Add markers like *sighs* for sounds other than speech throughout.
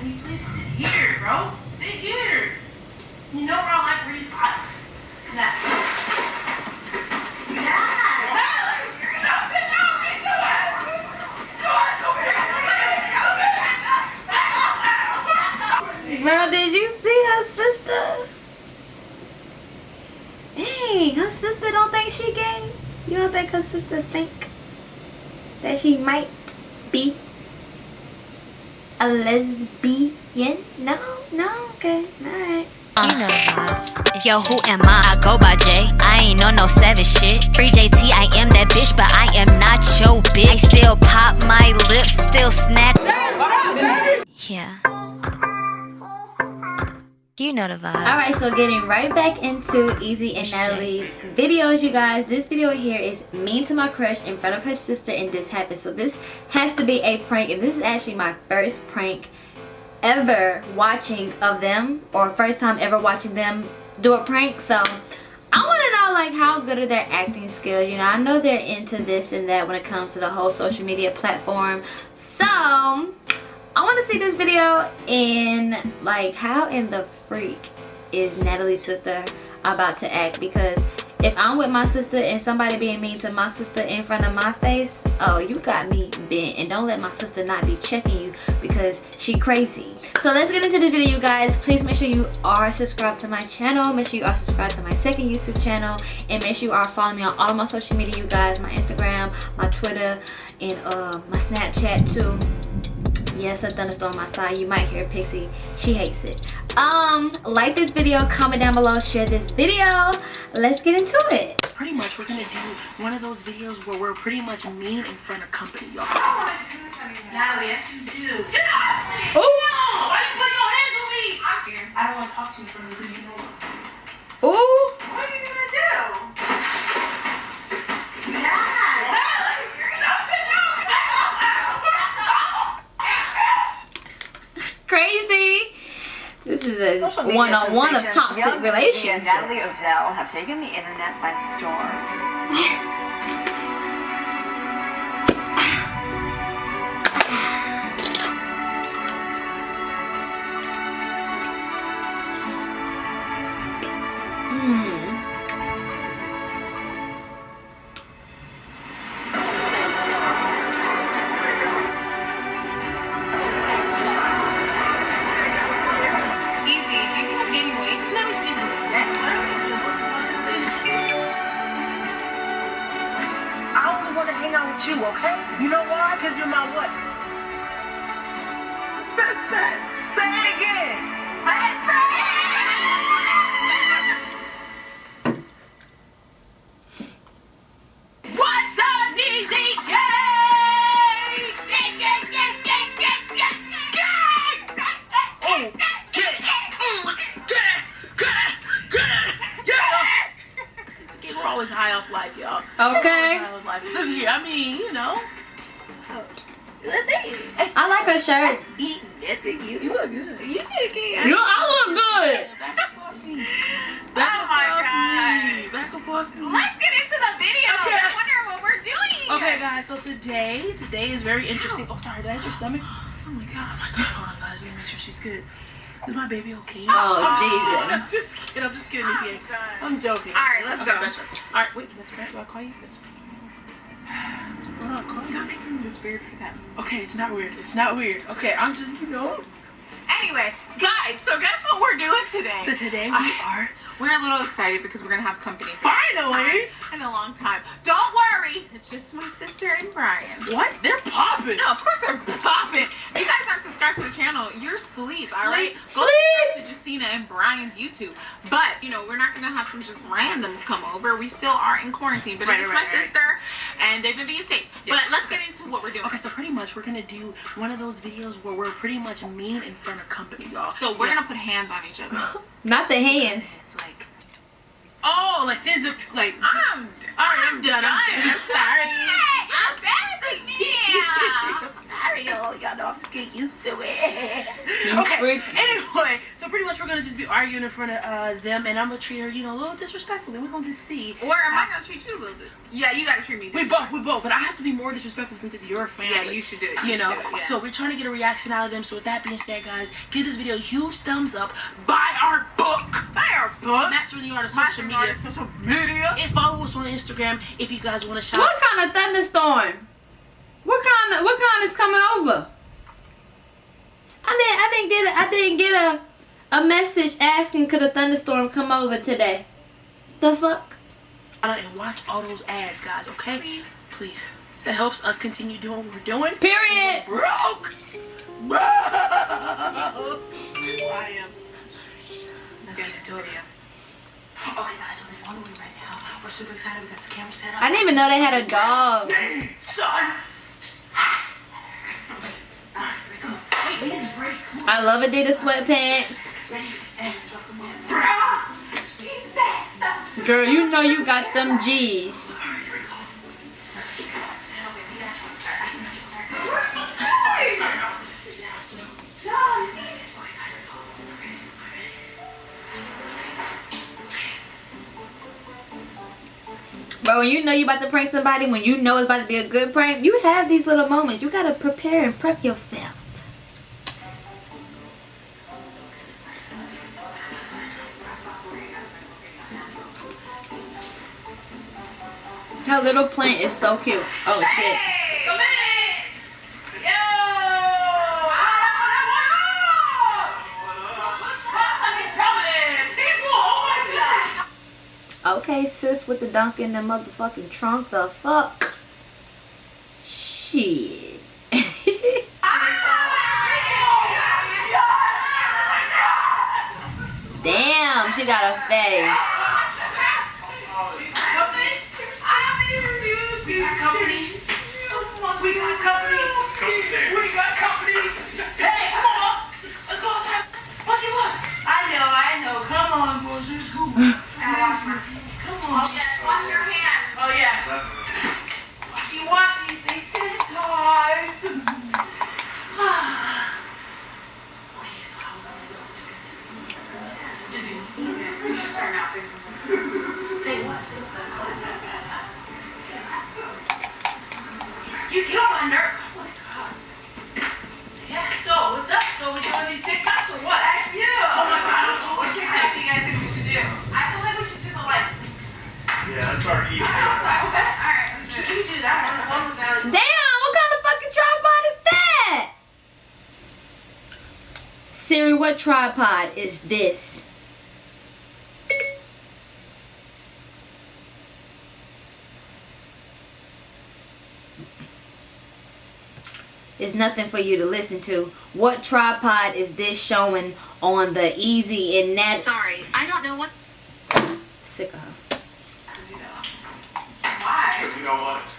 can you please sit here, bro? Sit here. You know I like where you. I, that. Bro, did you see her sister? Dang, her sister don't think she gay? You don't think her sister think that she might be a lesbian? No, no, okay, alright. You know the vibes. Yo, who am I? I go by J. I ain't on no savage shit. Free JT, I am that bitch, but I am not your bitch. I still pop my lips, still snack. Yeah. You know the vibes. Alright, so getting right back into Neezy and Natalie's videos, you guys. This video here is mean to my crush in front of her sister and this happened. So this has to be a prank and this is actually my first prank ever watching of them or first time ever watching them do a prank. So I want to know like how good are their acting skills. You know, I know they're into this and that when it comes to the whole social media platform. So I want to see this video in like how in the freak is Natalie's sister about to act because if I'm with my sister and somebody being mean to my sister in front of my face, oh, you got me bent. And don't let my sister not be checking you because she crazy. So let's get into the video, you guys. Please make sure you are subscribed to my channel. Make sure you are subscribed to my second YouTube channel. And make sure you are following me on all of my social media, you guys. My Instagram, my Twitter, and uh, my Snapchat too yes I've done a thunderstorm outside you might hear pixie she hates it um like this video comment down below share this video let's get into it Pretty much, we're gonna do one of those videos where we're pretty much mean in front of company, y'all. Natalie, yes you do. Get up! Ooh. No! Why you put your hands on me? I'm scared. I don't want to talk to you in front of you, you know. Ooh. What are you gonna do? crazy this is a Social media one-on-one of sensations toxic Young relationships Natalie Odell have taken the internet by storm. *laughs* you're my what? Best friend. Say it again. Best friend. What's up, Neezy? Oh, get it! Mm, Get it! Get it! Get it! Get it! It's okay, we're always high off life, y'all. Okay. High off life. This is, I mean, you know. Let's eat. i like her shirt Eat it. You, you look good. You look good. you i look good Back and forth. Back Oh my and forth. Back and forth. Let's get into the video. Okay. I wonder what we're doing. Okay, guys. So today, today is very interesting. Oh, sorry. Did I hit your stomach? Oh my god. Oh my god. Hold on, guys. Let me make sure she's good. Is my baby okay? Oh, oh Jesus. I'm just kidding. I'm just kidding. Izzy. Oh, I'm joking. All right, let's Okay, go. best friend. All right, wait. Best friend. Do I call you best friend? Hold on. Stop making this weird for them. Okay, it's not weird. It's not weird. Okay, I'm just, you know. Anyway, guys, so guess what we're doing today? So today we I- are We're a little excited because we're gonna have company. finally. In a long time. Don't it's just my sister and Brian. What? They're popping. No, of course they're popping. If you guys aren't subscribed to the channel, you're asleep, alright? Sleep. Go Sleep. to Justina and Brian's YouTube. But, you know, we're not gonna have some just randoms come over. We still are in quarantine, but Right, it's just right, my right. sister and they've been being safe. Yeah. But let's get into what we're doing. Okay, so pretty much we're gonna do one of those videos where we're pretty much mean in front of company, y'all. So we're Yeah. gonna put hands on each other. *laughs* not the hands It's like, oh, like physical, like. I'm, All right, I'm done. I'm done. I'm sorry. Hey, embarrassing me. I'm sorry, y'all. Y'all know I'm just getting used to it. *laughs* okay. Anyway, so pretty much we're gonna just be arguing in front of uh, them, and I'm gonna treat her, you know, a little disrespectfully. We're gonna just see. Or am I gonna treat you a little bit? Yeah, you gotta treat me. We both, we both, but I have to be more disrespectful since it's your family. Yeah, you should do it. You should know, it, yeah. so we're trying to get a reaction out of them. So with that being said, guys, give this video a huge thumbs up. Buy our book. Buy our book. Master the Art of Master Social Media. Media. Social media. And follow us on Instagram if you guys want to shop. What kind of thunderstorm? What kind of what kind is coming over? I didn't I didn't get a, I didn't get a a message asking could a thunderstorm come over today. The fuck? And watch all those ads, guys. Okay, Please. please. It helps us continue doing what we're doing. Period. Broke. Broke. *laughs* I am. Let's get into it. Okay, guys, so they're on the way right now. We're super excited. We got the camera set up. I didn't even know they had a dog. *laughs* Son. Alright, here we go. Wait, we didn't break. I love Adidas sweatpants. Ready? And come on. Jesus. Girl, you know you got them G's. But when you know you about to prank somebody, when you know it's about to be a good prank, you have these little moments. You gotta prepare and prep yourself. Her little plant is so cute. Oh shit. Okay, sis with the dunk in the motherfucking trunk. The fuck? Shit. *laughs* Damn, she got a fatty. We got company. We got company. Hey, come on, boss. Let's go outside. Bossy boss. Washy, sanitized. *sighs* okay, so how was I gonna go with this? Just be Sorry, now say something. Say what? Say what? You get on my nerve. Oh my god. Yeah, so what's up? So we doing these TikToks or what? Heck yeah. Oh my god, I'm so Which TikTok do you guys think we should do? I feel like we should do the like Yeah, let's start eating. outside. Okay. Alright, let's do You it. can do that one as long as that. Damn, what kind of fucking tripod is that? Siri, what tripod is this? It's nothing for you to listen to. What tripod is this showing on the easy and that Sorry, I don't know what. sick of her. Why? Because you know what? What?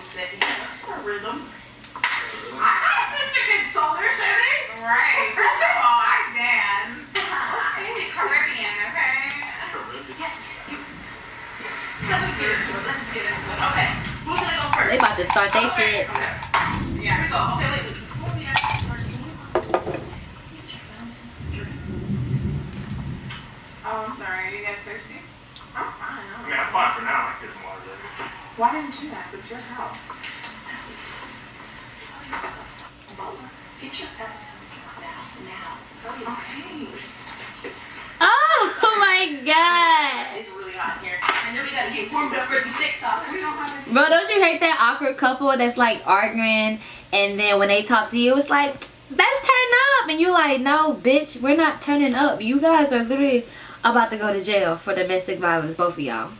I was just saying, yeah, that's her rhythm. I got a sister good shoulder shaving. Right. First of all, I dance. *laughs* Okay. Caribbean, okay? Let's just get into it. Let's just get into it. Okay. Who's gonna go first? They about to start their shit. Okay. Yeah. Here we go. Okay, wait. wait. Before we actually start, can you get your family some drink? Oh, I'm sorry. Are you guys thirsty? I'm fine. I mean, I'm fine for now. I get some water later. Why didn't you ask? It's your house. Mama, get your drink now. Now. Okay. Oh my god. It's really hot here. And then we gotta get warmed up for the TikTok. We don't have any. Bro, don't you hate that awkward couple that's like arguing and then when they talk to you, it's like, let's turn up. And you're like, no, bitch, we're not turning up. You guys are literally about to go to jail for domestic violence, both of y'all.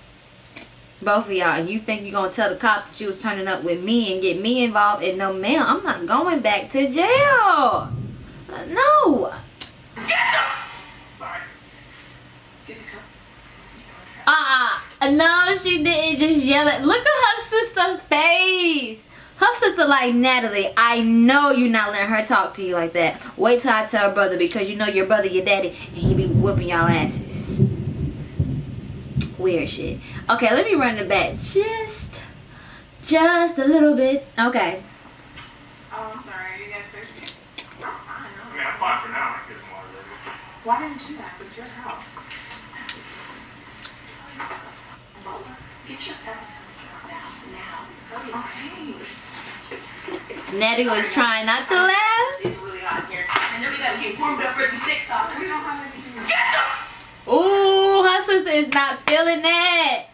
Both of y'all. And you think you're going to tell the cop that you was turning up with me and get me involved. And no, ma'am, I'm not going back to jail. No. Sorry. Get the cup. Uh-uh. No, she didn't just yell at. Look at her sister face. Her sister like Natalie. I know you're not letting her talk to you like that. Wait till I tell brother because you know your brother, your daddy, and he be whooping y'all asses. Weird shit. Okay, let me run it back just, just a little bit. Okay. Oh, I'm sorry. Are you guys thirsty? I'm fine. I mean, I'm fine for now. Why didn't you ask? It's your house. Lola, get your face on now. Now. Hurry up. Okay. Nettie was trying not to laugh. It's really hot here. And then we gotta get warmed up for the TikTok. We don't have anything. Get the Ooh, her sister is not feeling that.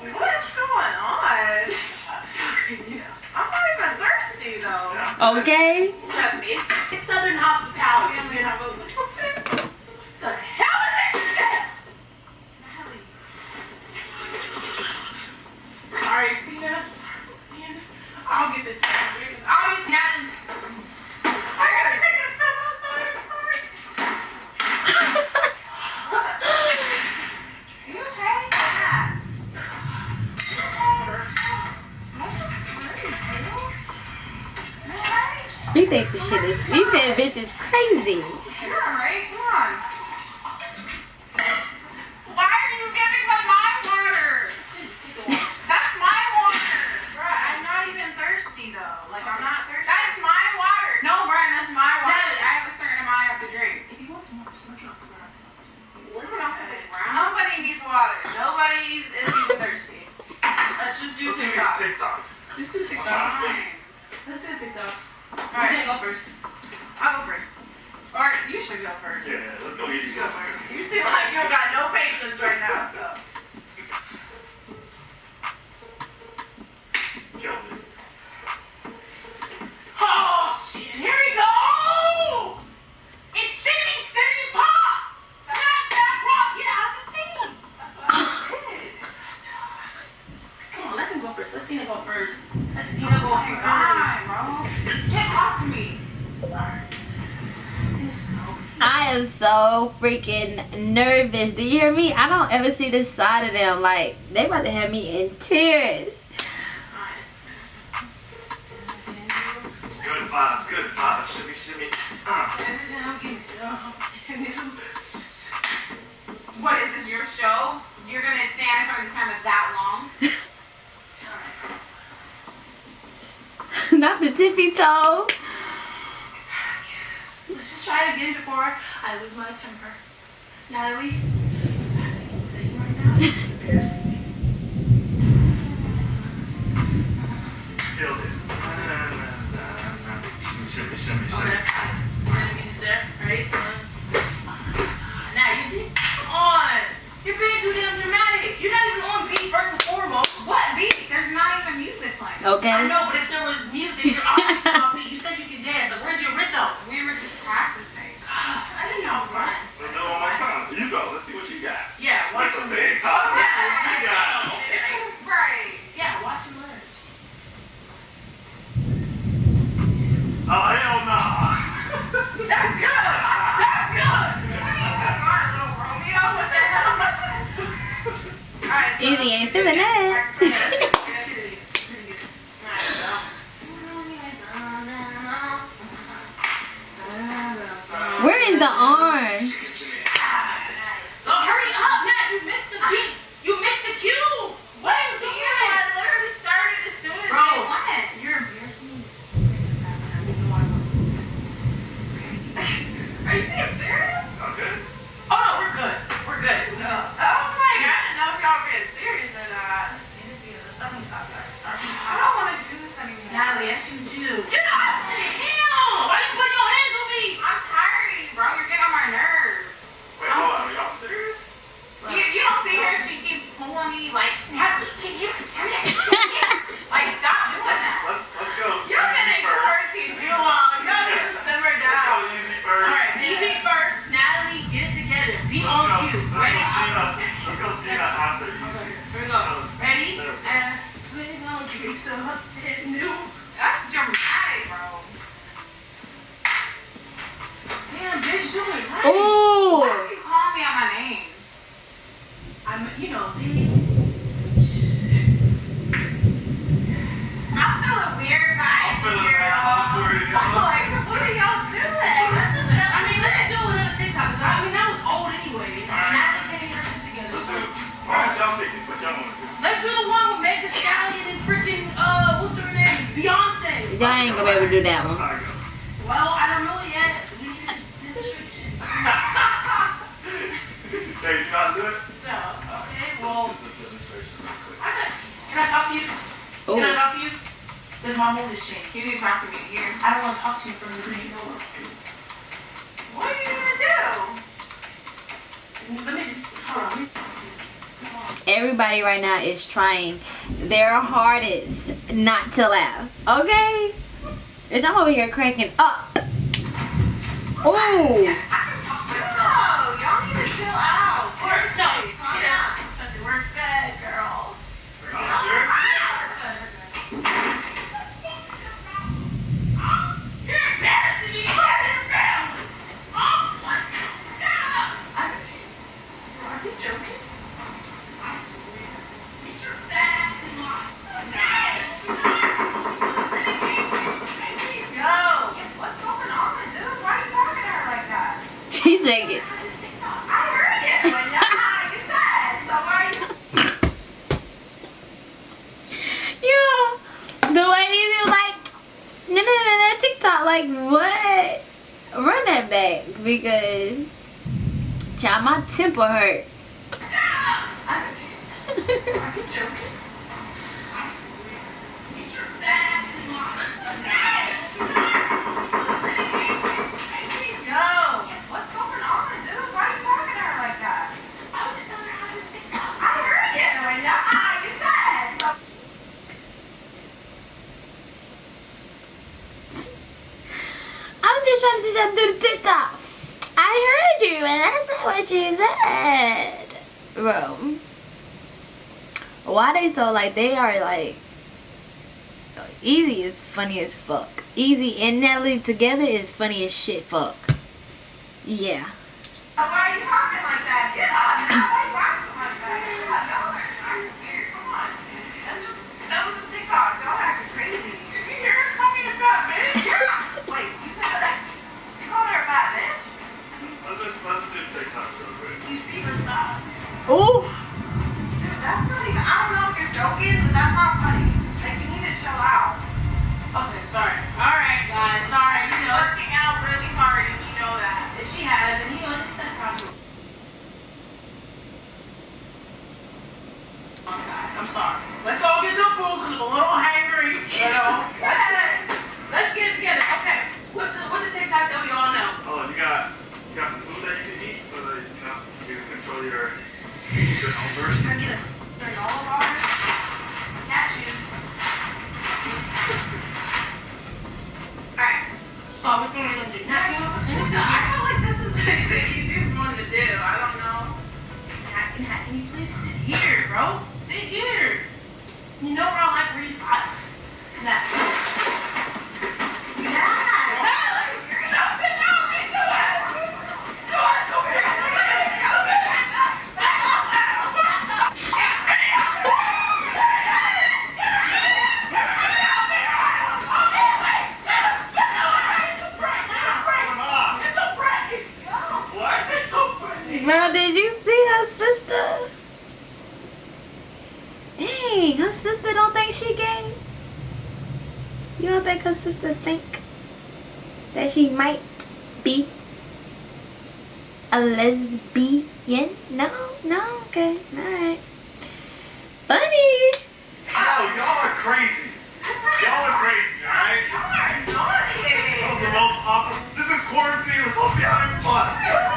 What's going on? I'm Sorry, you know. I'm not even thirsty though. Okay. Trust me, it's, it's Southern hospitality. I mean, I was like, the hell is this shit? Natalie. Sorry, Cena. I'll get the drink. Obviously, Natalie's. I think the shit is, you think bitch is crazy. Am so freaking nervous. Do you hear me? I don't ever see this side of them. Like, they about to have me in tears. Good vibes, good vibes. Shimmy, shimmy. Uh. Give me some. What is this? Your show? You're gonna stand in front of the camera that long? *laughs* Not the tippy toe. Let's just try it again before I lose my temper. Natalie, I have to get insane right now. It's embarrassing. Killed it. Shimmy, shimmy, shimmy, Okay. shimmy. And the music's there. Ready? Now you did. Come on. You're being too damn dramatic. You're not even on beat first and foremost. What beat? There's not even music playing. Okay. I Okay. know, but if there was music, you're obviously on beat. You said you could dance. Like, where's your rhythm? We were just practicing. God, I didn't know, man. Let's go one more time. You go. Let's see what you got. Yeah, watch That's a big learn. top. Yeah, You got okay. Right. It. All right, so. Where is the arm? So hurry up, Matt. You missed the beat. You missed the cue. What are you You doing? I literally started as soon as Bro, they went. you're embarrassing me. Are you being serious? Okay. Oh no, we're good. We're good. We oh. just. Oh my god, I didn't know if y'all being serious or uh, not. Get it together. Start from the top, guys. Start from the I don't want to do this anymore. Natalie, yes you do. Get off me! Damn! Why you putting your hands on me? I'm tired of you, bro. You're getting on my nerves. Wait, hold on. Are y'all serious? You, you don't see her? She keeps pulling me like, can like *laughs* drink something new. That's dramatic, bro. Damn, bitch, do it right. Ooh. Why are you calling me out my name? I'm, you know, big. I ain't gonna be able to do that one. Well, I don't know yet. We need demonstration. *laughs* hey, you not do it? No. Okay, well. Can I talk to you? Ooh. Can I talk to you? There's my mood is. You need to talk to me here. I don't want to talk to you from the green door. What are you gonna do? Let me just, hold on. Everybody right now is trying their hardest not to laugh. Okay? Bitch, I'm over here cracking up. Oh, No, y'all need to chill out. We're so Seriously, calm down. Trust me, we're good, girl. We're I'm good. sure. We're good. We're good. You're embarrassing me. Oh, what? I bet you. Are you joking? I swear. Get your fat ass in Yo, what's going on, dude? Why are you talking to her like that? Take it. *laughs* The way he was like, no, no, no, no, TikTok. Like, what? Run that back because, child, my temper hurt. *laughs* I bet you. Are you joking? I swear. Get your fat ass in Yo, what's going on, dude? Why are you talking to her like that? I was just telling her how to TikTok. I heard you. And yeah, you said. So I'm I heard you, and that's not what you said. Bro. Why they so like they are like Neezy is funny as fuck. Neezy and Natalie together is funny as shit fuck. Yeah. Let's just, let's do TikTok real quick. You see her thighs? Ooh. Dude, that's not even. I don't know if you're joking, but that's not funny. Like you need to chill out. Okay, sorry. All right, guys. Sorry. You know, it's Working out really hard, and you know that. And she has, and you know, it's that time. Guys, I'm sorry. Let's all get some food because I'm a little hungry. You know, *laughs* that's it. Let's get it together. Okay. What's the, what's the TikTok that we all know? Oh, you got you got some know you can control your your numbers. Oh, we're gonna get a granola bar, some cashews. Alright. So which one are we gonna do next? I feel like this is *laughs* like the easiest one to do. I don't know. Hat, can, hat, can you please sit here, bro? Sit here. You know where I like reading. I, that. Come on. It's a break. What? It's a break. Bro, did you see her sister? Dang, her sister don't think she gay? You don't think her sister think that she might be a lesbian? No, no, okay, alright. Funny. Oh, y'all are crazy. Y'all are crazy, alright? That was the most awkward. This is quarantine. We're supposed to be having fun. Yo!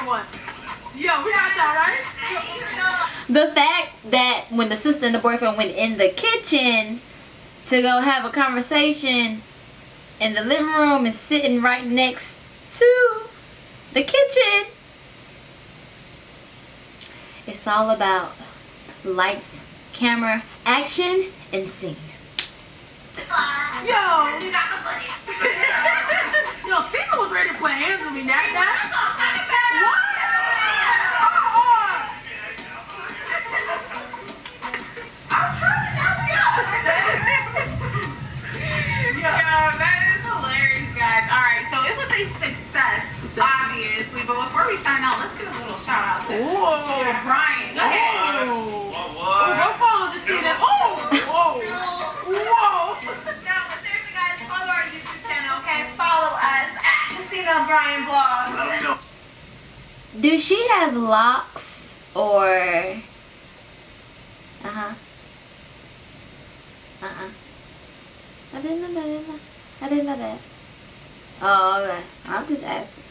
Or what? Yo, we? The fact that when the sister and the boyfriend went in the kitchen to go have a conversation in the living room and sitting right next to the kitchen. It's all about lights, camera, action, and scene. Yo! *laughs* Yo, Cena was ready to play hands with me. That, that. What? *laughs* Yo, that is hilarious, guys. All right, so it was a success. Obviously, but before we sign out, let's give a little shout out to to Brian. Go ahead. What? Oh, What? go follow Justina. Oh, whoa, whoa. No, but seriously, guys, follow our YouTube channel, okay? Follow us at Justina Brian Vlogs. Let 'em know. Do she have locks or uh-huh. Uh-uh. I didn't know that. I didn't know, I didn't know that. Oh, okay. I'm just asking.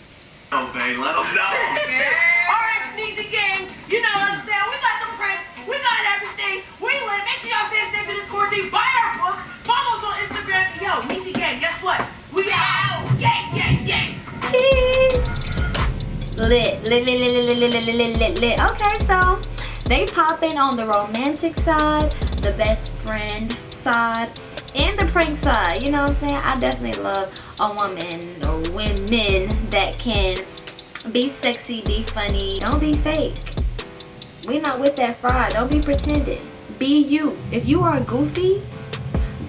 Oh, babe, let them know. *laughs* Alright, Neezy gang, you know what I'm saying? We got the pranks, we got everything. We lit. Make sure y'all stay safe through this quarantine. Buy our book. Follow us on Instagram. Yo, Neezy gang, guess what? We out. Gang, gang, gang. Lit, lit, lit, lit, lit, lit, lit, lit, lit, lit. Okay, so they pop in on the romantic side, the best friend side, and the prank side. You know what I'm saying? I definitely love a woman or women that can be sexy, be funny, don't be fake. We not with that fraud. Don't be pretending. Be you. If you are goofy,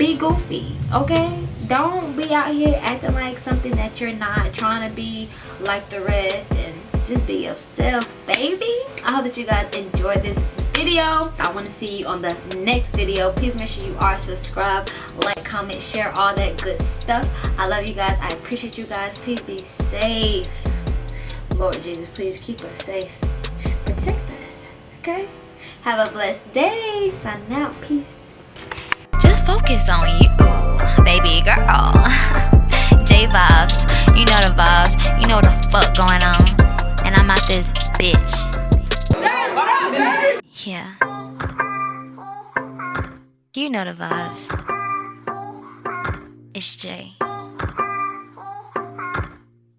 be goofy okay don't be out here acting like something that you're not trying to be like the rest and just be yourself baby. I hope that you guys enjoyed this video. I want to see you on the next video. Please make sure you are subscribed like comment share all that good stuff. I love you guys. I appreciate you guys. Please be safe. Lord jesus please keep us safe. Protect us okay? Have a blessed day. Sign out. Peace. Just focus on you, baby girl. *laughs* J vibes, you know the vibes, you know what the fuck going on. I'm out this bitch. Yeah. You know the vibes. It's Jay.